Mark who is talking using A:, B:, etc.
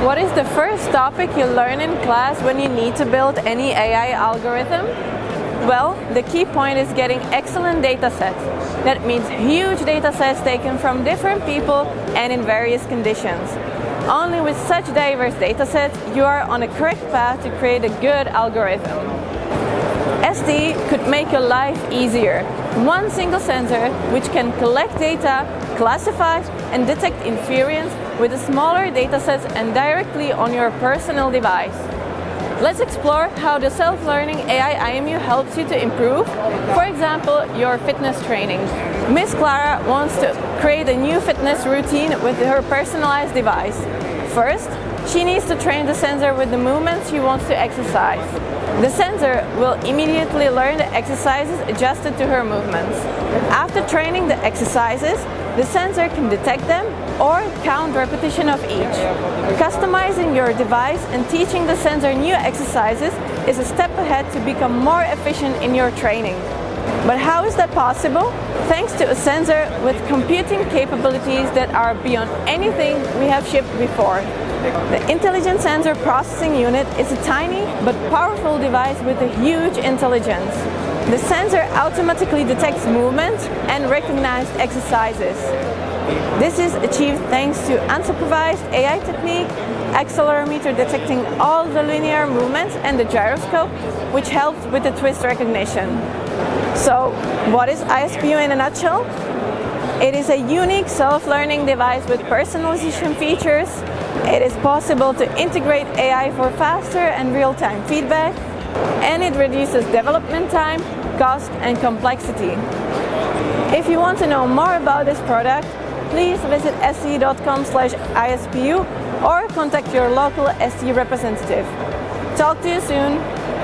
A: What is the first topic you learn in class when you need to build any AI algorithm? Well, the key point is getting excellent data sets. That means huge data sets taken from different people and in various conditions. Only with such diverse data sets, you are on a correct path to create a good algorithm. ST could make your life easier. One single sensor which can collect data, classify and detect invariance with smaller datasets and directly on your personal device. Let's explore how the self-learning AI IMU helps you to improve, for example, your fitness training. Miss Clara wants to create a new fitness routine with her personalized device. First, she needs to train the sensor with the movements she wants to exercise. The sensor will immediately learn the exercises adjusted to her movements. After training the exercises, the sensor can detect them or count repetition of each. Customizing your device and teaching the sensor new exercises is a step ahead to become more efficient in your training. But how is that possible? Thanks to a sensor with computing capabilities that are beyond anything we have shipped before. The Intelligent Sensor Processing Unit is a tiny but powerful device with a huge intelligence. The sensor automatically detects movement and recognized exercises. This is achieved thanks to unsupervised AI technique, accelerometer detecting all the linear movements and the gyroscope, which helps with the twist recognition. So, what is ISPU in a nutshell? It is a unique self-learning device with personalization features. It is possible to integrate AI for faster and real-time feedback, and it reduces development time, cost and complexity. If you want to know more about this product, please visit st.com ISPU or contact your local ST representative. Talk to you soon!